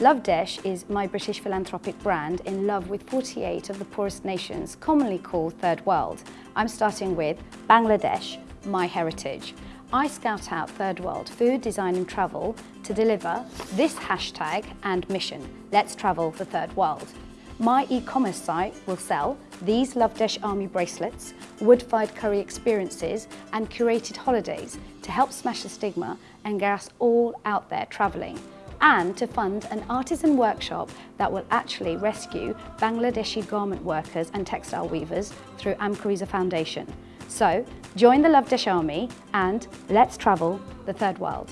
Love Desh is my British philanthropic brand in love with 48 of the poorest nations, commonly called Third World. I'm starting with Bangladesh, my heritage. I scout out Third World food, design and travel to deliver this hashtag and mission, Let's Travel the Third World. My e-commerce site will sell these Love Desh Army bracelets, wood-fired curry experiences and curated holidays to help smash the stigma and get us all out there travelling and to fund an artisan workshop that will actually rescue Bangladeshi garment workers and textile weavers through Amkariza Foundation. So join the Love Desh Army and let's travel the third world.